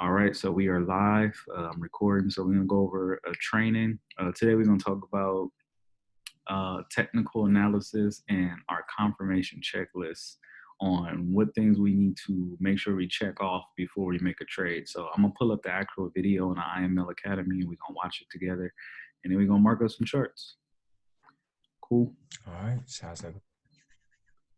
All right, so we are live. Uh, I'm recording, so we're gonna go over a training. Uh, today we're gonna talk about uh, technical analysis and our confirmation checklist on what things we need to make sure we check off before we make a trade. So I'm gonna pull up the actual video on the IML Academy and we're gonna watch it together and then we're gonna mark up some charts. Cool. All right, sounds like.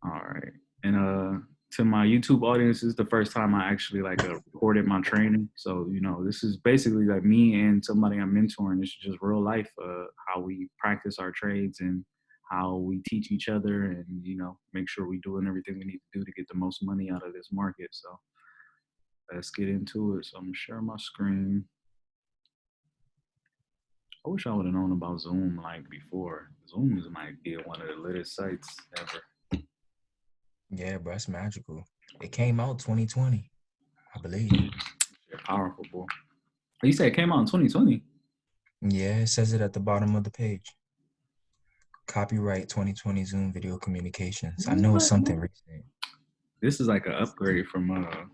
All right, and uh, to my YouTube audience, this is the first time I actually like uh, recorded my training. So you know, this is basically like me and somebody I'm mentoring. It's just real life, uh, how we practice our trades and how we teach each other, and you know, make sure we're doing everything we need to do to get the most money out of this market. So let's get into it. So I'm gonna share my screen. I wish I would have known about Zoom like before. Zoom is might be one of the latest sites ever. Yeah, bro, it's magical. It came out 2020, I believe. Powerful, boy. Oh, You said it came out in 2020. Yeah, it says it at the bottom of the page. Copyright 2020 Zoom Video Communications. I know it's something recent. This is like an upgrade from uh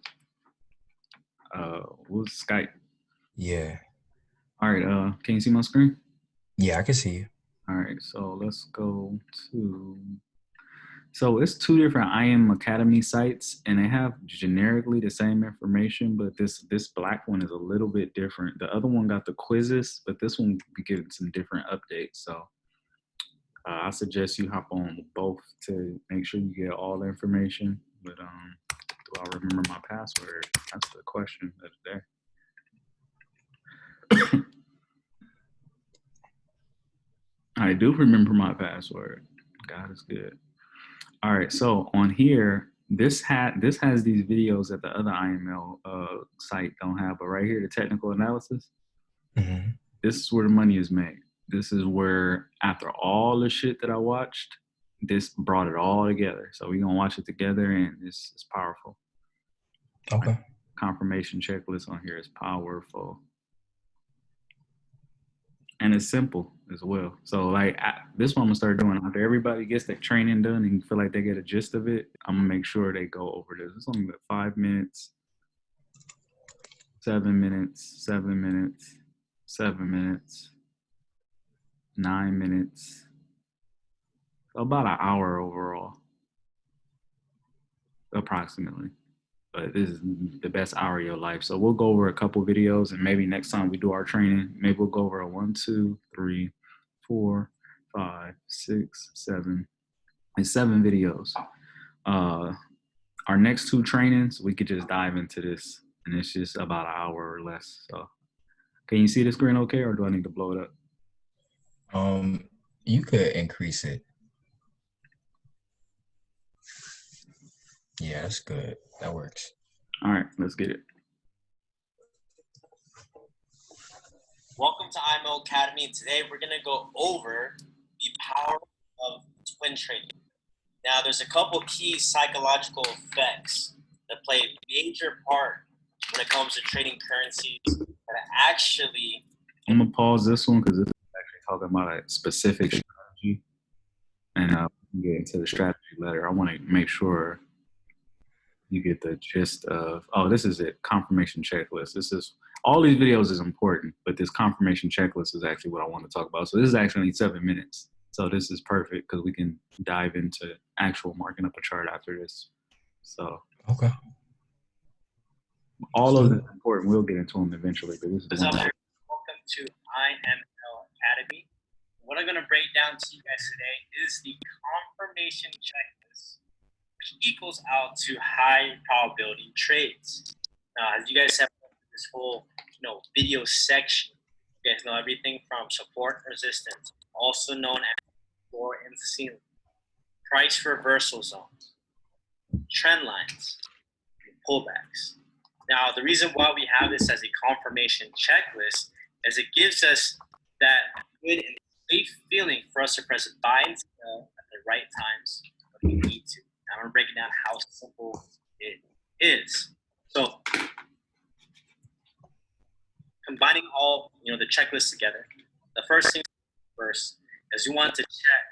uh what was Skype. Yeah, All right, uh can you see my screen? yeah, I can see you. All right, so let's go to so it's two different IM Academy sites and they have generically the same information, but this this black one is a little bit different. The other one got the quizzes, but this one be getting some different updates. So uh, I suggest you hop on both to make sure you get all the information. But um, do I remember my password? That's the question of the day. I do remember my password. God is good. All right, so on here, this had this has these videos that the other IML uh, site don't have, but right here, the technical analysis, hmm this is where the money is made. This is where, after all the shit that I watched, this brought it all together. So we're gonna watch it together, and it's it's powerful. Okay. Confirmation checklist on here is powerful, and it's simple as well. So like I, this one, I'm gonna start doing after everybody gets that training done and feel like they get a gist of it. I'm gonna make sure they go over this. It's only about five minutes, seven minutes, seven minutes, seven minutes, nine minutes. About an hour overall, approximately. But this is the best hour of your life. So we'll go over a couple videos, and maybe next time we do our training, maybe we'll go over a one, two, three, four, five, six, seven, and seven videos. Uh, our next two trainings, we could just dive into this, and it's just about an hour or less. So, can you see the screen okay, or do I need to blow it up? Um, you could increase it. Yeah, that's good. That works. All right, let's get it. Welcome to IML Academy. Today we're going to go over the power of twin trading. Now, there's a couple key psychological effects that play a major part when it comes to trading currencies that actually I'm gonna pause this one because this is actually talking about a specific strategy, and uh, we can get into the strategy later. I want to make sure you get the gist of. Oh, this is it. Confirmation checklist. This is all these videos is important, but this confirmation checklist is actually what I want to talk about. So this is actually seven minutes. So this is perfect because we can dive into actual marking up a chart after this. So Okay. all of them important. We'll get into them eventually, but this is What's one up. Welcome to IML Academy. What I'm going to break down to you guys today is the confirmation checklist, which equals out to high probability trades. Now, as you guys have this whole you know video section, you guys know everything from support resistance, also known as floor and ceiling, price reversal zones, trend lines, pullbacks. Now, the reason why we have this as a confirmation checklist is it gives us that good and safe feeling for us to press buy and sell at the right times when we need to. I'm gonna down how simple it is. So, combining all you know the checklists together, the first thing first is you want to check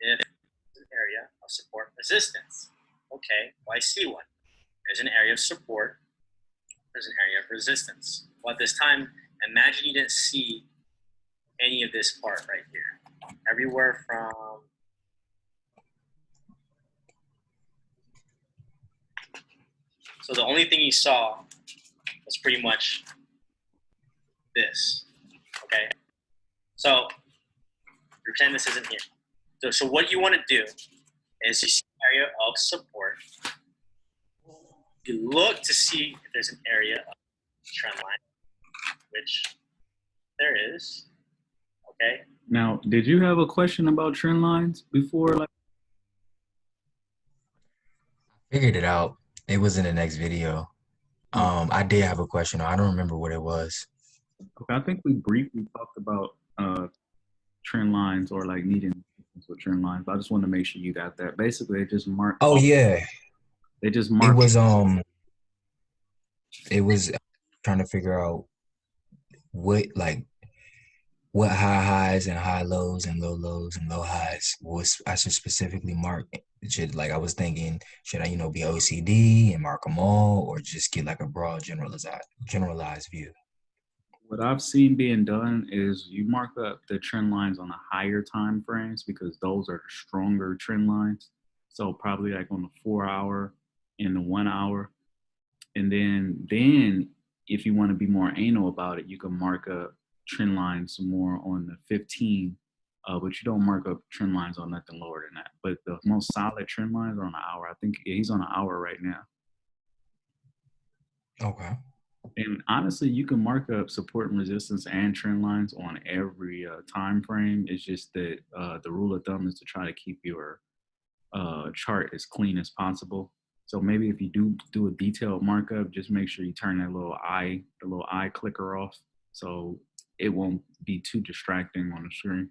if an area of support resistance. Okay, well I see one. There's an area of support there's an area of resistance. Well, at this time, imagine you didn't see any of this part right here. Everywhere from So the only thing you saw was pretty much this. Okay. So pretend this isn't here. So, so what you want to do is you see an area of support. You look to see if there's an area of trend line, which there is. Okay. Now, did you have a question about trend lines before? Like, Figured it out. It was in the next video. Um, I did have a question. I don't remember what it was. okay, I think we briefly talked about uh, trend lines or like needing with trend lines. But I just want to make sure you got that. Basically, they just mark. Oh yeah, They just marked. it was um, it was trying to figure out what like what high highs and high lows and low lows and low highs was I should specifically mark. Should like I was thinking, should I you know be OCD and mark them all, or just get like a broad generalized generalized view? What I've seen being done is you mark up the trend lines on the higher time frames because those are stronger trend lines. So probably like on the four hour and the one hour. And then then if you want to be more anal about it, you can mark up trend lines more on the 15. Uh, but you don't mark up trend lines on nothing lower than that. But the most solid trend lines are on an hour. I think he's on an hour right now. Okay. And honestly, you can mark up support and resistance and trend lines on every uh, time frame. It's just that uh, the rule of thumb is to try to keep your uh, chart as clean as possible. So maybe if you do do a detailed markup, just make sure you turn that little eye, the little eye clicker off, so it won't be too distracting on the screen.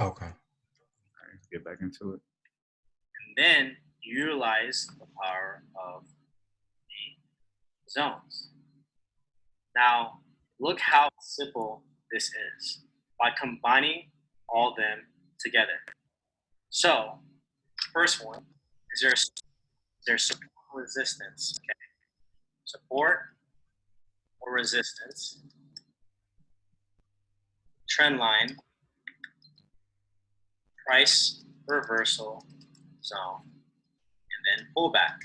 Okay. All right, get back into it. and then utilize the power of the zones. Now, look how simple this is by combining all them together. So, first one is there is there support resistance? Okay, support or resistance, trend line, price reversal zone, and then pullback.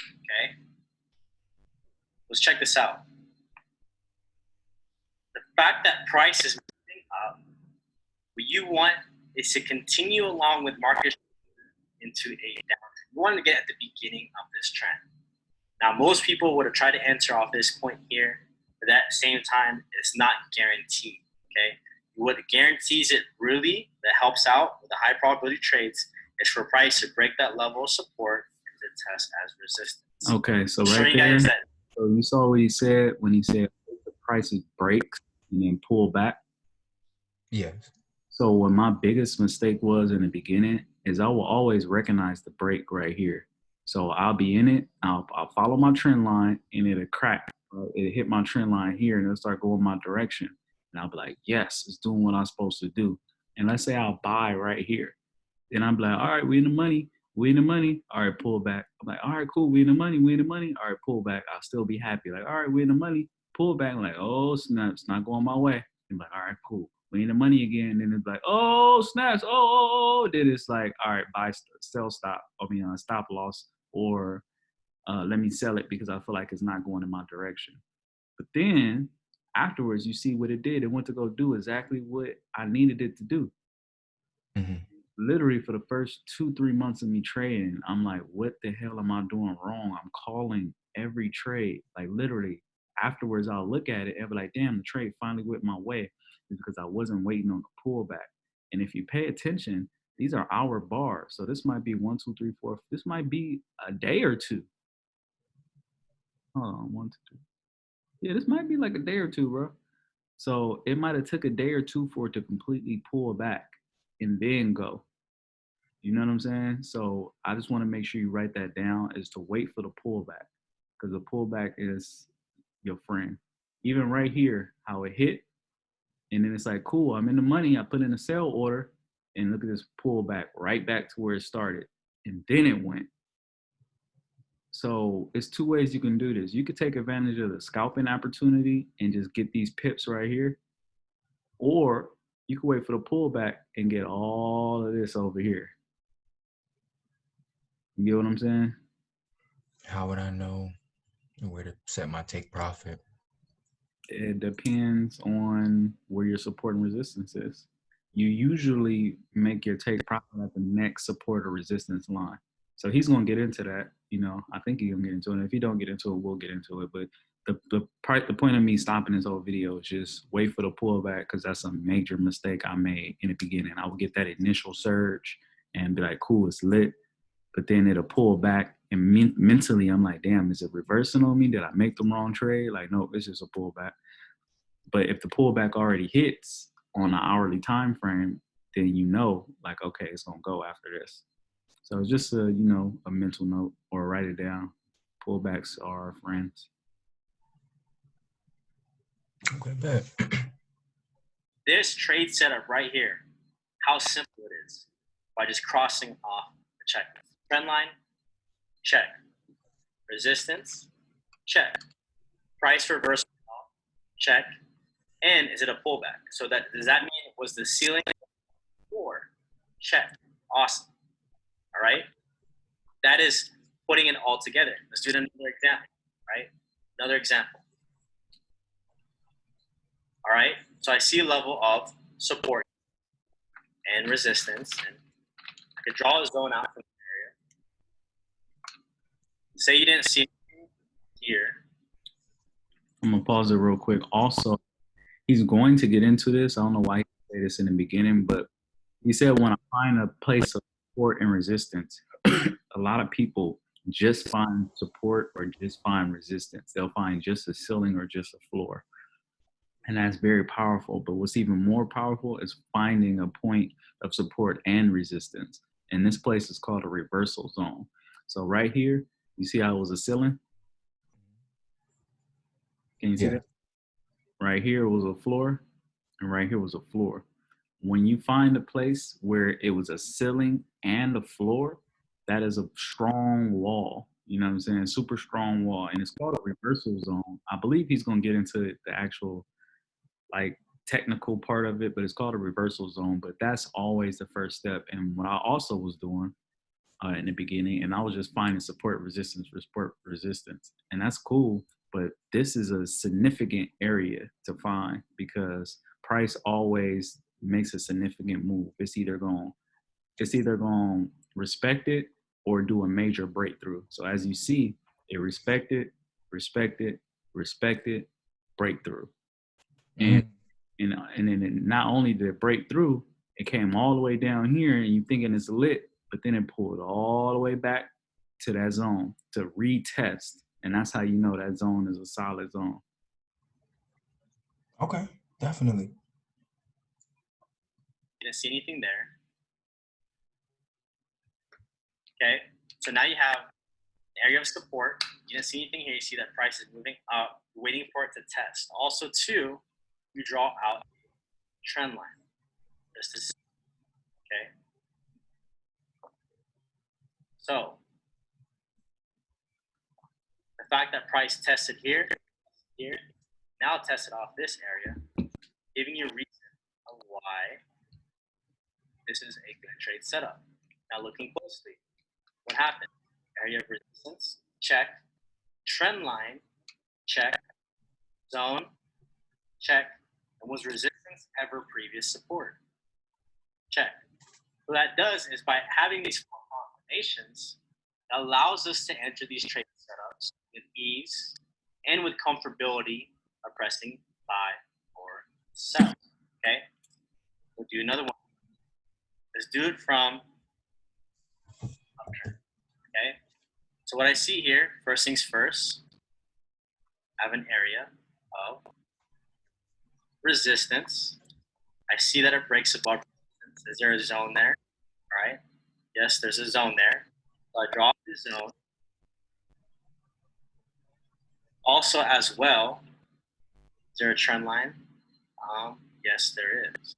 Okay. Let's check this out. The fact that price is moving up, what you want is to continue along with market into a downtrend. You want to get at the beginning of this trend. Now, most people would have tried to answer off this point here, but at the same time, it's not guaranteed. Okay. What guarantees it really that helps out with the high probability trades is for price to break that level of support and to test as resistance. Okay, so right you there. guys that So you saw what he said when he said the prices break and then pull back. Yes. So what my biggest mistake was in the beginning is I will always recognize the break right here. So I'll be in it, I'll, I'll follow my trend line and it'll crack. Uh, It'll hit my trend line here and it'll start going my direction. And I'll be like, yes, it's doing what I'm supposed to do. And let's say I'll buy right here. Then I'm like, all right, we in the money. We in the money. All right, pull back. I'm like, all right, cool. We in the money. We in the money. All right, pull back. I'll still be happy. Like, all right, we in the money. Pull back. I'm like, oh, snap. It's not going my way. I'm like, all right, cool. We in the money again. Then it's like, oh, snaps. Oh, oh, oh. Then it's like, all right, buy, sell, stop. I mean, uh, stop loss. Or uh, let me sell it because I feel like it's not going in my direction. But then afterwards, you see what it did. It went to go do exactly what I needed it to do. Hmm literally for the first two three months of me trading i'm like what the hell am i doing wrong? I'm calling every trade. Like literally afterwards i'll look at it and be like damn the trade finally went my way is because i wasn't waiting on the pullback. And if you pay attention these are hour bars. So this might be one two three four this might be a day or two. Hold on one two three yeah this might be like a day or two bro so it might have took a day or two for it to completely pull back and then go. You know what I'm saying? So I just want to make sure you write that down is to wait for the pullback because the pullback is your friend. Even right here, how it hit, and then it's like, cool, I'm in the money. I put in a sell order, and look at this pullback right back to where it started, and then it went. So it's two ways you can do this. You could take advantage of the scalping opportunity and just get these pips right here, or you can wait for the pullback and get all of this over here. You get what I'm saying? How would I know where to set my take profit? It depends on where your support and resistance is. You usually make your take profit at the next support or resistance line. So he's going to get into that. You know, I think going to get into it. If you don't get into it, we'll get into it. But the the part the point of me stopping this whole video is just wait for the pullback because that's a major mistake I made in the beginning. I would get that initial surge and be like, cool, it's lit, but then it'll pull back and men- mentally I'm like, damn, is it reversing on me? Did I make the wrong trade? Like, no, it's just a pullback. But if the pullback already hits on an hourly time frame, then you know, like, okay, it's gonna go after this. So it's just a you know a mental note or write it down. Pullbacks are friends. Okay, bet. This trade setup right here, how simple it is by just crossing off the checklist. Trend line, check. Resistance, check. Price reversal, check. And is it a pullback? So that does that mean was the ceiling or check? Awesome. All right. That is putting it all together. Let's do another example. Right. Another example. All right. So I see a level of support and resistance, and I could draw a zone out from the area. Say you didn't see here. I'm gonna pause it real quick. Also, he's going to get into this. I don't know why he said this in the beginning, but he said when I find a place of support and resistance, a lot of people just find support or just find resistance. They'll find just a ceiling or just a floor. And that's very powerful. But what's even more powerful is finding a point of support and resistance. And this place is called a reversal zone. So right here, you see how it was a ceiling? Can you see Yeah. that? Right here was a floor, and right here was a floor. When you find a place where it was a ceiling and a floor, that is a strong wall. You know what I'm saying? Super strong wall. And it's called a reversal zone. I believe he's gonna get into the actual like technical part of it, but it's called a reversal zone. But that's always the first step. And what I also was doing uh, in the beginning, and I was just finding support resistance support resistance, and that's cool. But this is a significant area to find because price always makes a significant move. It's either going, it's either going to respect it or do a major breakthrough. So as you see, it respected, respected, respected, breakthrough. And mm-hmm. and and then it not only did it break through, it came all the way down here, and you thinking it's lit, but then it pulled all the way back to that zone to retest, and that's how you know that zone is a solid zone. Okay, definitely. Didn't see anything there. Okay, so now you have area of support. You didn't see anything here. You see that price is moving up, waiting for it to test. Also, two, you draw out trend line. Just to see. Okay. So the fact that price tested here, here, now tested off this area, giving you a reason why this is a good trade setup. Now looking closely, what happened? Area of resistance, check. Trend line, check. Zone, check. And was resistance ever previous support? Check. What that does is by having these four combinations, it allows us to enter these trade setups with ease and with comfortability of pressing buy or sell. Okay? We'll do another one. Do it from. Okay? So what I see here, first things first, I have an area of resistance. I see that it breaks above resistance. Is there a zone there? All right. Yes, there's a zone there. So I draw the zone. Also, as well, is there a trend line? Um, yes, there is.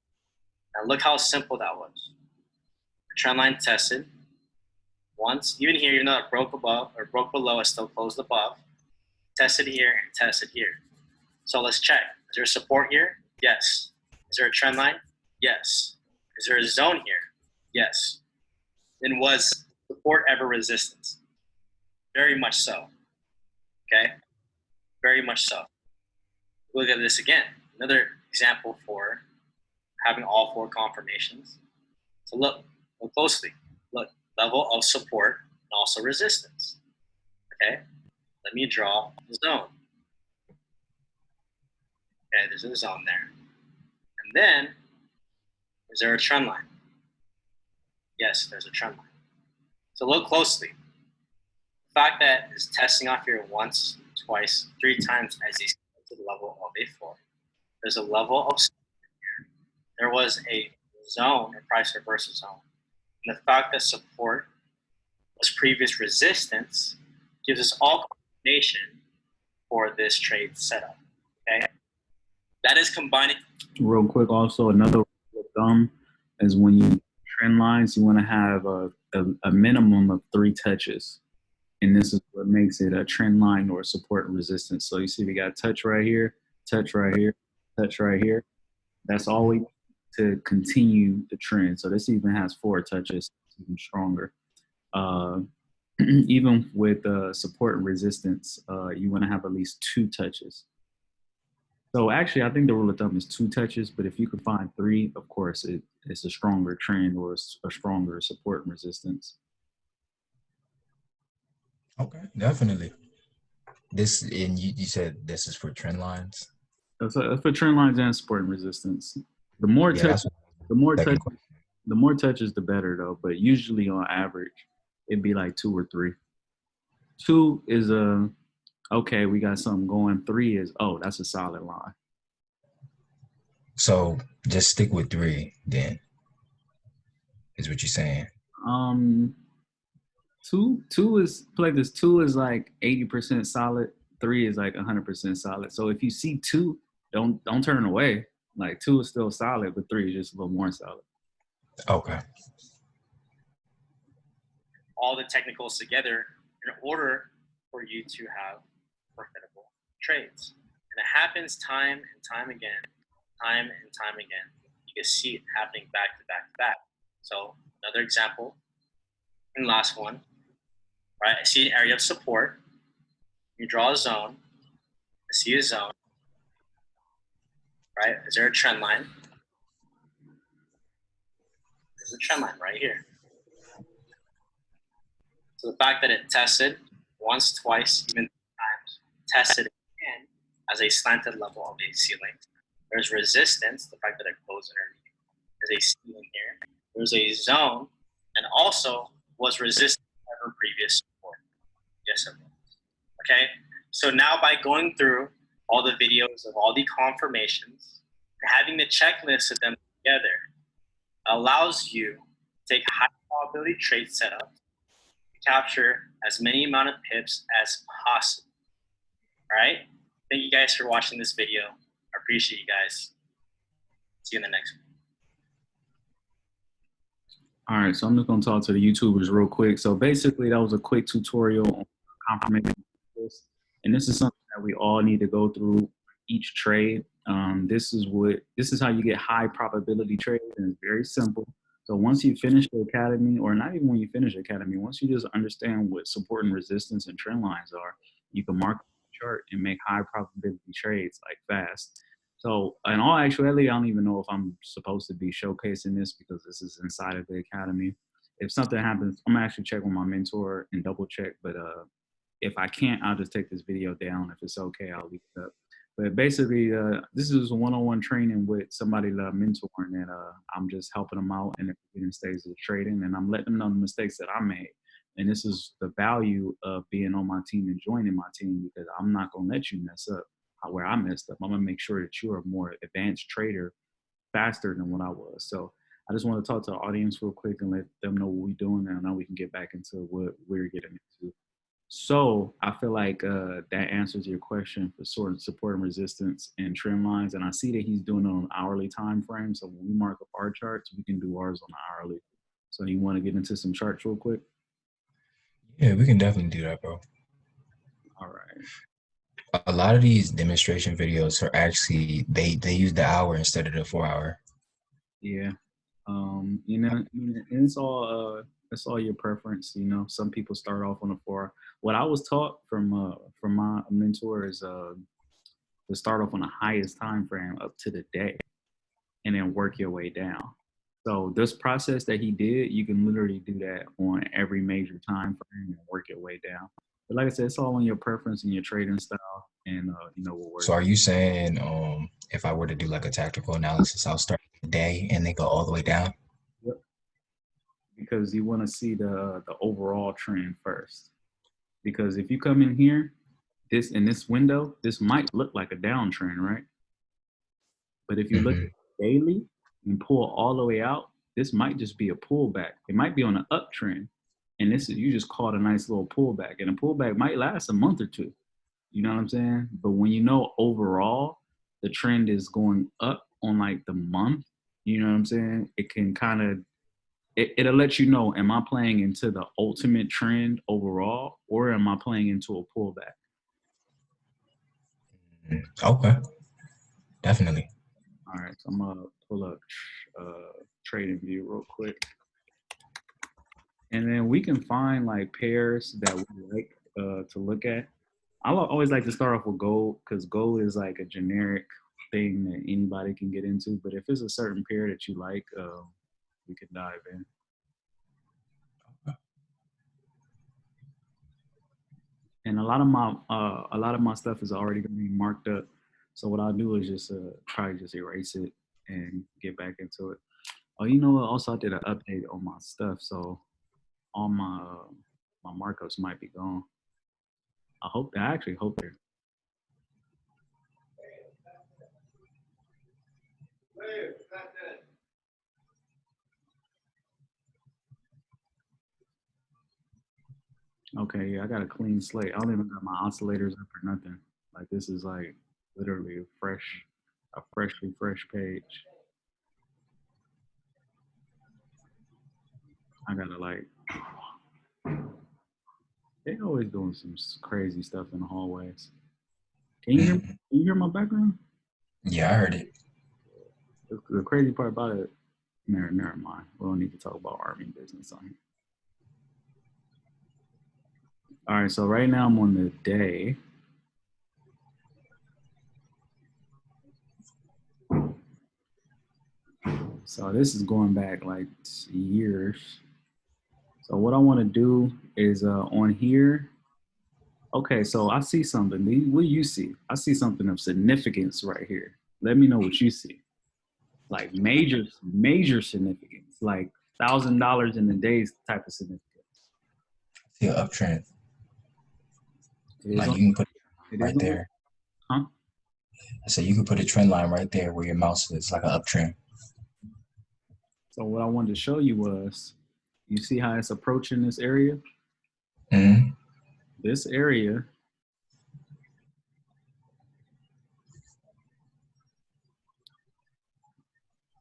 Now look how simple that was. Trend line tested once, even here, even though it broke above or broke below, it still closed above. Tested here and tested here. So let's check. Is there support here? Yes. Is there a trend line? Yes. Is there a zone here? Yes. Then was support ever resistance? Very much so. Okay? Very much so. Look at this again. Another example for having all four confirmations. So look, closely. Look, level of support and also resistance. Okay? Let me draw the zone. Okay, there's a zone there. And then, is there a trend line? Yes, there's a trend line. So look closely. The fact that it's testing off here once, twice, three times as a level of a four. There's a level of here. There was a zone, a price reversal zone. And the fact that support was previous resistance gives us all coordination for this trade setup. Okay. That is combining. Real quick, also another thumb is when you trend lines, you want to have a, a, a minimum of three touches. And this is what makes it a trend line or support and resistance. So you see we got touch right here, touch right here, touch right here. That's all we to continue the trend. So this even has four touches, even stronger. Uh, even with uh, support and resistance, uh, you want to have at least two touches. So actually, I think the rule of thumb is two touches, but if you could find three, of course, it, it's a stronger trend or a stronger support and resistance. Okay, definitely. This and you, you said this is for trend lines. That's, for trend lines and support and resistance. The more Yeah, touch, the more touch, question. the more touches, the better though. But usually on average, it'd be like two or three. Two is a okay, we got something going. Three is oh, that's a solid line. So just stick with three then. Is what you're saying. Um, two two is like this. Two is like eighty percent solid. Three is like hundred percent solid. So if you see two, don't don't turn away. Like two is still solid, but three is just a little more solid. Okay. all the technicals together in order for you to have profitable trades. And it happens time and time again, time and time again. You can see it happening back to back to back. So another example, and last one, right? I see an area of support. You draw a zone. I see a zone. Right? Is there a trend line? There's a trend line right here. So the fact that it tested once, twice, even times, tested again as a slanted level of a ceiling. There's resistance, the fact that it closed underneath. There's a ceiling here. There's a zone, and also was resistant ever previous support. Yes, it was. Okay. So now by going through all the videos of all the confirmations having the checklist of them together allows you to take high probability trade setup capture as many amount of pips as possible. All right. Thank you guys for watching this video. I appreciate you guys. See you in the next one. All right, so I'm just gonna talk to the YouTubers real quick. So basically, that was a quick tutorial on confirmation, and this is something that we all need to go through each trade. Um, this is what this is how you get high probability trades, and it's very simple. So once you finish the academy, or not even when you finish academy, once you just understand what support and resistance and trend lines are, you can mark the chart and make high probability trades like fast. So in all actuality, I don't even know if I'm supposed to be showcasing this because this is inside of the academy. If something happens, I'm actually check with my mentor and double check. But uh, if I can't, I'll just take this video down. If it's okay, I'll leave it up. But basically, uh, this is one-on-one training with somebody that I'm mentoring, and uh, I'm just helping them out in the beginning stages of trading, and I'm letting them know the mistakes that I made. And this is the value of being on my team and joining my team because I'm not gonna let you mess up where I messed up. I'm gonna make sure that you're a more advanced trader faster than what I was. So I just want to talk to the audience real quick and let them know what we're doing, and now we can get back into what we're getting into. So I feel like uh, that answers your question for sort of support and resistance and trend lines. And I see that he's doing it on hourly time frame. So when we mark up our charts, we can do ours on the hourly. So you want to get into some charts real quick? Yeah, we can definitely do that, bro. All right. A lot of these demonstration videos are actually they they use the hour instead of the four hour. Yeah. Um, you know, and it's all uh it's all your preference, you know. Some people start off on a four. What I was taught from uh from my mentor is uh to start off on the highest time frame up to the day and then work your way down. So this process that he did, you can literally do that on every major time frame and work your way down. But like I said, it's all on your preference and your trading style and uh, you know what works. So are you saying um if I were to do like a tactical analysis, I'll start the day and then go all the way down? Because you want to see the the overall trend first. Because if you come in here, this in this window, this might look like a downtrend, right? But if you look Mhm. at daily and pull all the way out, this might just be a pullback. It might be on an uptrend, and this is you just caught a nice little pullback, and a pullback might last a month or two. You know what I'm saying? But when you know overall the trend is going up on like the month, you know what I'm saying? It can kind of it, it'll let you know am I playing into the ultimate trend overall or am I playing into a pullback? Mm, Okay. Definitely. All right, so I'm gonna pull up uh, trading view real quick, and then we can find like pairs that we like uh, to look at. I always like to start off with gold because gold is like a generic thing that anybody can get into. But if it's a certain pair that you like, uh, we can dive in. And a lot of my uh, a lot of my stuff is already going to be marked up. So what I'll do is just uh, probably just erase it and get back into it. Oh, you know what? Also, I did an update on my stuff, so all my uh, my markups might be gone. I hope. I actually hope they're. Okay, yeah, I got a clean slate. I don't even got my oscillators up or nothing. Like this is like literally a fresh, a freshly fresh page. I gotta like. They always doing some crazy stuff in the hallways. Can you hear? Can you hear my background? Yeah, I heard it. The, the crazy part about it. Never, never mind. We don't need to talk about army business on here. All right, so right now I'm on the day. So this is going back like years. So what I want to do is uh, on here. Okay, so I see something. What do you see? I see something of significance right here. Let me know what you see. Like major, major significance, like thousand dollars in a day's type of significance. See an uptrend. It is Like on- you can put it it is right on- there. Huh? I So you can put a trend line right there where your mouse is, like an uptrend. So what I wanted to show you was, you see how it's approaching this area? hmm This area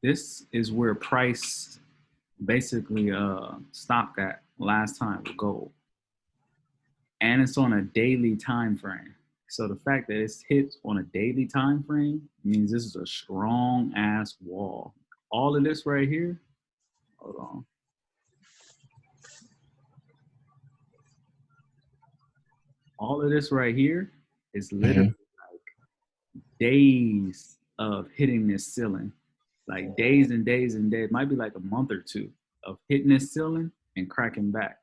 this is where price basically uh stopped at last time with gold. And it's on a daily time frame. So the fact that it's hit on a daily time frame means this is a strong ass wall. All of this right here, hold on. All of this right here is mhm. literally like days of hitting this ceiling like days and days and days, might be like a month or two of hitting this ceiling and cracking back.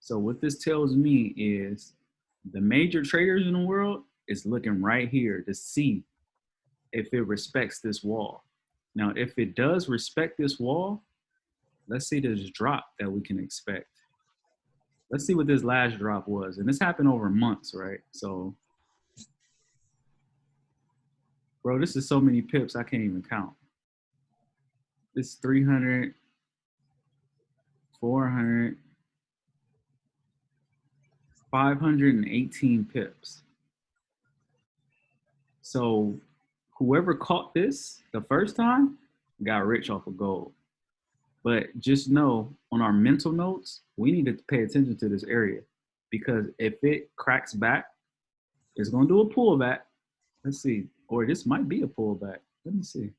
So what this tells me is the major traders in the world is looking right here to see if it respects this wall. Now, if it does respect this wall, let's see this drop that we can expect. Let's see what this last drop was. And this happened over months, right? So, bro, this is so many pips, I can't even count. It's 300, 400, 518 pips. So whoever caught this the first time got rich off of gold. But just know on our mental notes, we need to pay attention to this area because if it cracks back, it's gonna do a pullback. Let's see, or this might be a pullback. Let me see.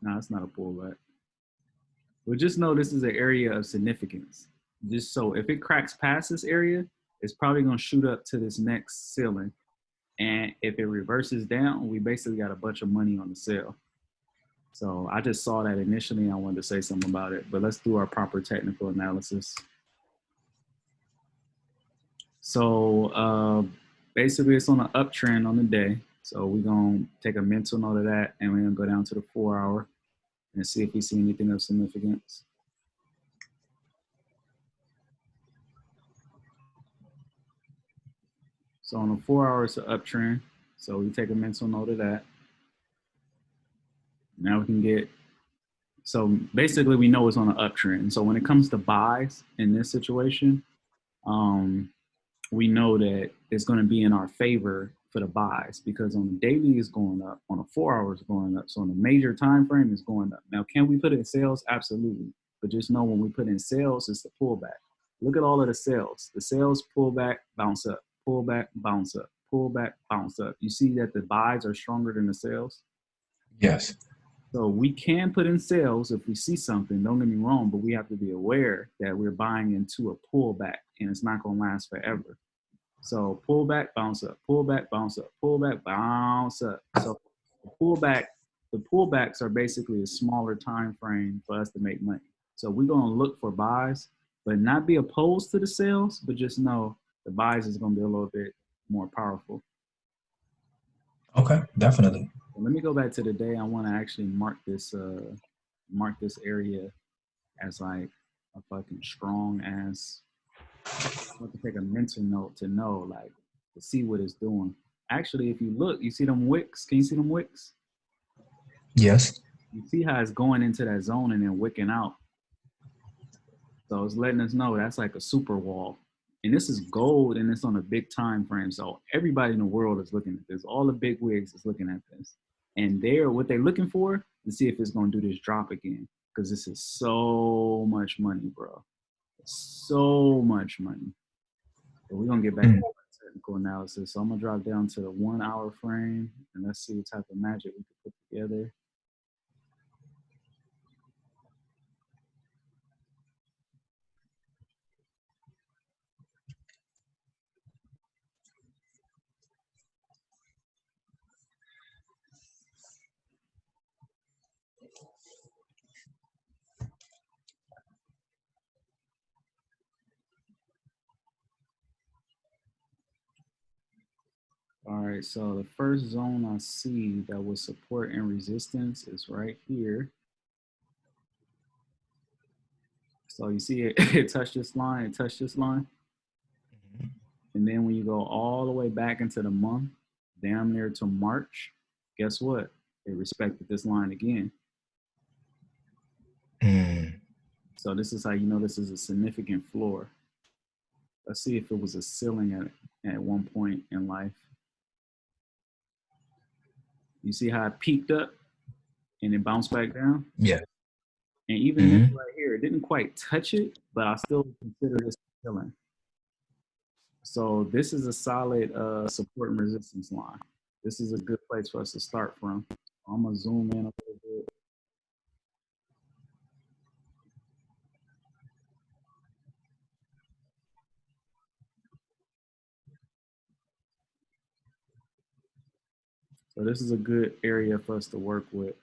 No, it's not a pullback. But just know this is an area of significance. Just so if it cracks past this area, it's probably gonna shoot up to this next ceiling. And if it reverses down, we basically got a bunch of money on the sale. So I just saw that initially. I wanted to say something about it, but let's do our proper technical analysis. So uh, basically it's on an uptrend on the day. So we're gonna take a mental note of that and we're gonna go down to the four hour and see if we see anything of significance. So on a four hours of uptrend, so we take a mental note of that. Now we can get, so basically we know it's on an uptrend. So when it comes to buys in this situation, um, we know that it's gonna be in our favor for the buys because on the daily is going up, on the four hours going up. So on the major time frame is going up. Now, can we put in sales? Absolutely. But just know when we put in sales, it's the pullback. Look at all of the sales. The sales pull back, bounce up, pull back, bounce up, pull back, bounce up. You see that the buys are stronger than the sales? Yes. So we can put in sales if we see something, don't get me wrong, but we have to be aware that we're buying into a pullback and it's not gonna last forever. So pull back, bounce up, pull back, bounce up, pull back, bounce up. So pull back, the pullbacks are basically a smaller time frame for us to make money. So we're gonna look for buys, but not be opposed to the sales, but just know the buys is gonna be a little bit more powerful. Okay, definitely. Let me go back to the day. I want to actually mark this uh mark this area as like a fucking strong ass. I want to take a mental note to know like to see what it's doing. Actually, if you look, you see them wicks. Can you see them wicks? Yes. You see how it's going into that zone and then wicking out. So it's letting us know that's like a super wall. And this is gold and it's on a big time frame. So everybody in the world is looking at this. All the big wigs is looking at this. And they're what they're looking for to see if it's gonna do this drop again. Cause this is so much money, bro. So much money. But we're gonna get back Mm. to technical analysis. So I'm gonna drop down to the one hour frame and let's see what type of magic we can put together. Right, so the first zone I see that was support and resistance is right here. So you see it, it touched this line, it touched this line. And then when you go all the way back into the month, damn near to March, guess what? It respected this line again. Mm. So this is how you know this is a significant floor. Let's see if it was a ceiling at, at one point in life. You see how it peaked up and it bounced back down? Yeah. And even this right here, it didn't quite touch it, but I still consider this a ceiling. So this is a solid uh, support and resistance line. This is a good place for us to start from. I'm gonna zoom in a little bit. So this is a good area for us to work with.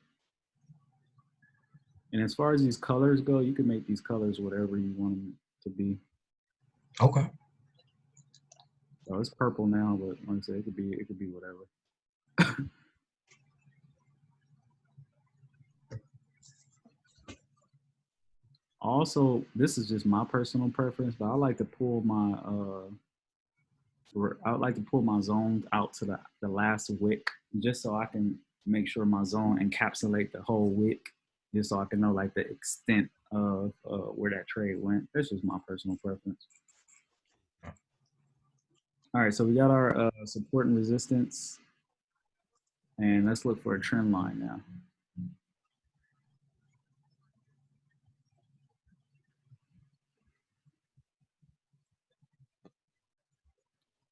And as far as these colors go, you can make these colors whatever you want them to be. Okay. So it's purple now, but like I said, it could be it could be whatever. also, this is just my personal preference, but I like to pull my uh I would like to pull my zones out to the, the last wick just so I can make sure my zone encapsulate the whole wick just so I can know like the extent of uh, where that trade went. This just my personal preference. All right, so we got our uh, support and resistance. And let's look for a trend line now.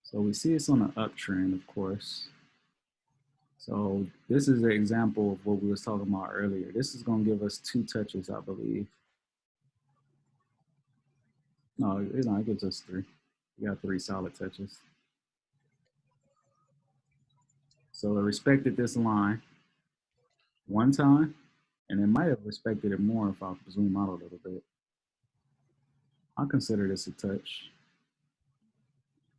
So we see it's on an uptrend, of course. So this is an example of what we was talking about earlier. This is gonna give us two touches, I believe. No, it, it gives us three. We got three solid touches. So it respected this line one time, and it might have respected it more if I zoom out a little bit. I consider this a touch.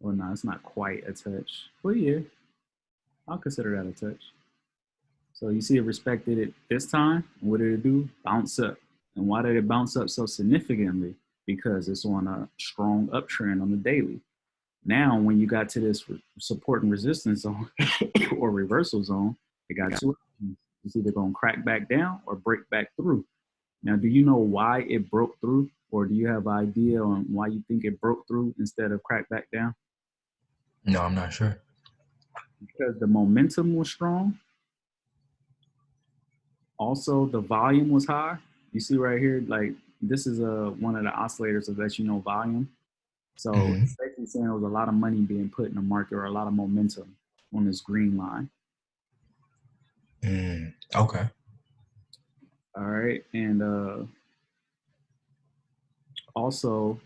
Well, no, it's not quite a touch. But yeah, I'll consider that a touch. So you see it respected it this time. What did it do? Bounce up. And why did it bounce up so significantly? Because it's on a strong uptrend on the daily. Now, when you got to this support and resistance zone or reversal zone, it got two options. It's either going to crack back down or break back through. Now, do you know why it broke through? Or do you have an idea on why you think it broke through instead of crack back down? No, I'm not sure. Because the momentum was strong. Also, the volume was high. You see right here, like this is a one of the oscillators of that lets you know volume. So Mhm. it's basically saying there was a lot of money being put in the market or a lot of momentum on this green line. Mm, okay. All right. And uh also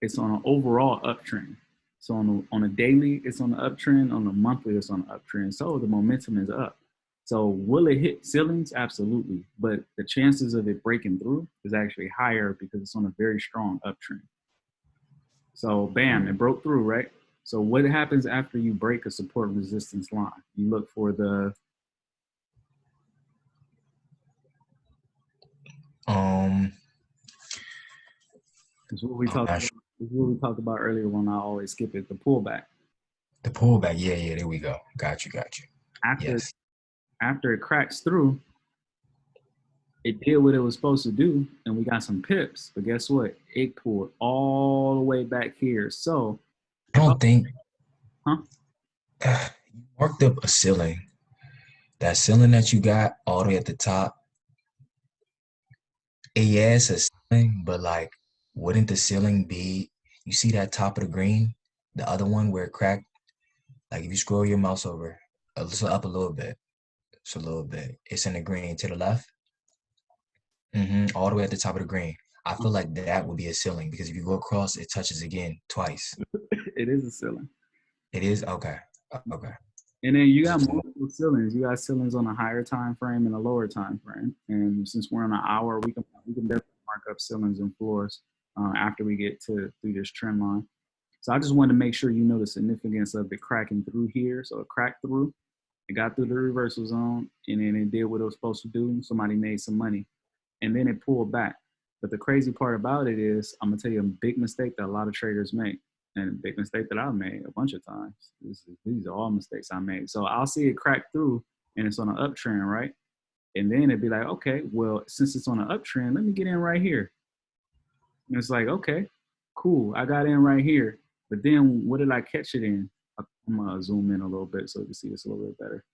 it's on an overall uptrend. So on a, on a daily, it's on the uptrend. On a monthly, it's on the uptrend. So the momentum is up. So will it hit ceilings? Absolutely. But the chances of it breaking through is actually higher because it's on a very strong uptrend. So bam, it broke through, right? So what happens after you break a support resistance line? You look for the Um, what we talked about, what we talked about earlier when I always skip it, the pullback. the pullback. Yeah, yeah. There we go. Got you. Got you. After Yes. after it cracks through, it did what it was supposed to do, and we got some pips. But guess what? It pulled all the way back here. So I don't think. Huh? You marked up a ceiling. That ceiling that you got all the way at the top. eh, Yeah, it's a ceiling, but like, wouldn't the ceiling be? You see that top of the green, the other one where it cracked. Like if you scroll your mouse over, a little up a little bit, it's a little bit. It's in the green to the left. mm -hmm, all the way at the top of the green. I feel like that would be a ceiling because if you go across, it touches again twice. it is a ceiling. It is okay. Okay. And then you got multiple ceilings. You got ceilings on a higher time frame and a lower time frame. And since we're on an hour, we can we can definitely mark up ceilings and floors uh, after we get to through this trend line. So I just wanted to make sure you know the significance of it cracking through here. So it cracked through, it got through the reversal zone, and then it did what it was supposed to do. Somebody made some money, and then it pulled back. But the crazy part about it is, I'm gonna tell you a big mistake that a lot of traders make and a big mistake that I've made a bunch of times. Is, these are all mistakes I made. So I'll see it crack through and it's on an uptrend, right? And then it'd be like, okay, well, since it's on an uptrend, let me get in right here. And it's like, okay, cool. I got in right here. But then what did I catch it in? I'm gonna zoom in a little bit so you can see this a little bit better.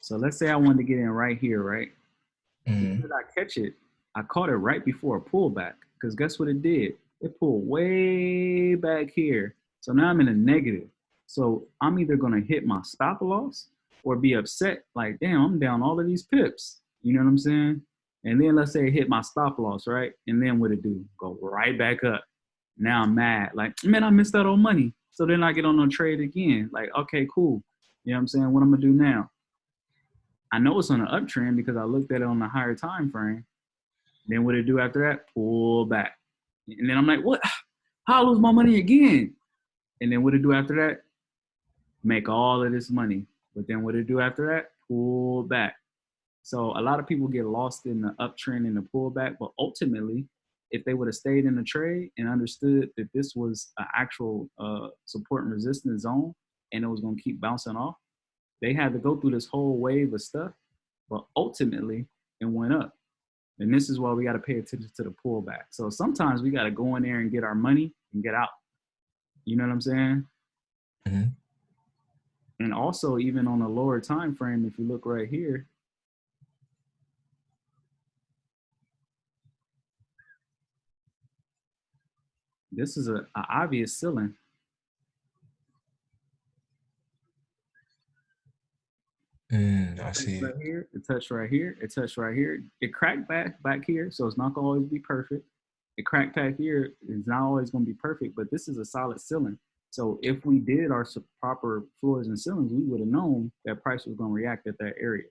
So let's say I wanted to get in right here, right? Mhm. Did I catch it? I caught it right before a pullback. Because guess what it did? It pulled way back here. So now I'm in a negative. So I'm either gonna hit my stop loss or be upset, like, damn, I'm down all of these pips. You know what I'm saying? And then let's say it hit my stop loss, right? And then what it do? Go right back up. Now I'm mad. Like, man, I missed out on money. So then I get on a trade again. Like, okay, cool. You know what I'm saying? What I'm gonna do now? I know it's on an uptrend because I looked at it on a higher time frame. Then what it do after that? Pull back. And then I'm like, what? How I lose my money again? And then what it do after that? Make all of this money. But then what it do after that? Pull back. So a lot of people get lost in the uptrend and the pullback, but ultimately, if they would have stayed in the trade and understood that this was an actual uh, support and resistance zone and it was going to keep bouncing off, they had to go through this whole wave of stuff, but ultimately it went up. And this is why we got to pay attention to the pullback. So sometimes we got to go in there and get our money and get out. You know what I'm saying? Mhm. And also even on a lower time frame, if you look right here, this is an obvious ceiling. Mm, I see. Right here, it touched right here. It touched right here. It cracked back back here, so it's not gonna always be perfect. It cracked back here; it's not always gonna be perfect, but this is a solid ceiling. So if we did our proper floors and ceilings, we would have known that price was gonna react at that area.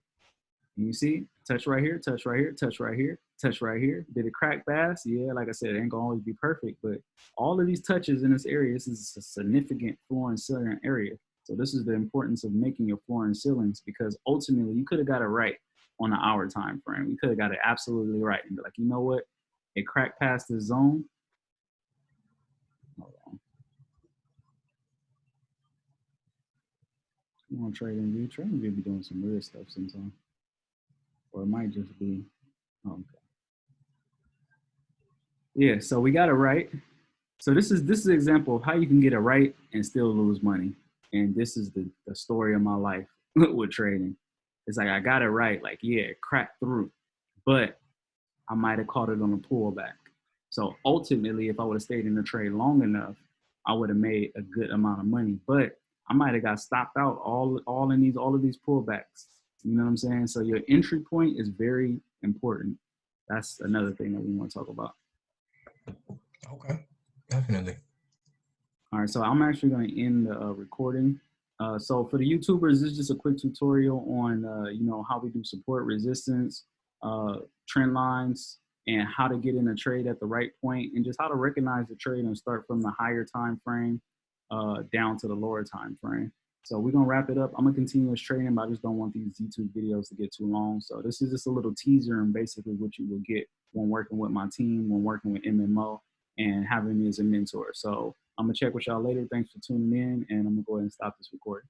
And you see, touch right here, touch right here, touch right here, touch right here. Did it crack fast? Yeah, like I said, it ain't gonna always be perfect, but all of these touches in this area, this is a significant floor and ceiling area. So this is the importance of making your floor and ceilings because ultimately you could have got it right on an hour time frame. You could have got it absolutely right and be like, you know what? It cracked past the zone. Hold on. You want in view? TradingView be doing some weird stuff sometimes. Or it might just be, oh, okay. Yeah, so we got it right. So this is this is an example of how you can get it right and still lose money and this is the, the story of my life with trading. It's like I got it right, like yeah, it cracked through, but I might have caught it on a pullback. So ultimately, if I would have stayed in the trade long enough, I would have made a good amount of money. But I might have got stopped out all all in these all of these pullbacks. You know what I'm saying? So your entry point is very important. That's another thing that we want to talk about. Okay, definitely. All right, so I'm actually going to end the uh, recording. Uh, so for the YouTubers, this is just a quick tutorial on, uh, you know, how we do support resistance, uh, trend lines, and how to get in a trade at the right point, and just how to recognize the trade and start from the higher time frame uh, down to the lower time frame. So we're gonna wrap it up. I'm gonna continue this trading, but I just don't want these YouTube videos to get too long. So this is just a little teaser and basically what you will get when working with my team, when working with MMO, and having me as a mentor. So I'm gonna check with y'all later. Thanks for tuning in, and I'm gonna go ahead and stop this recording.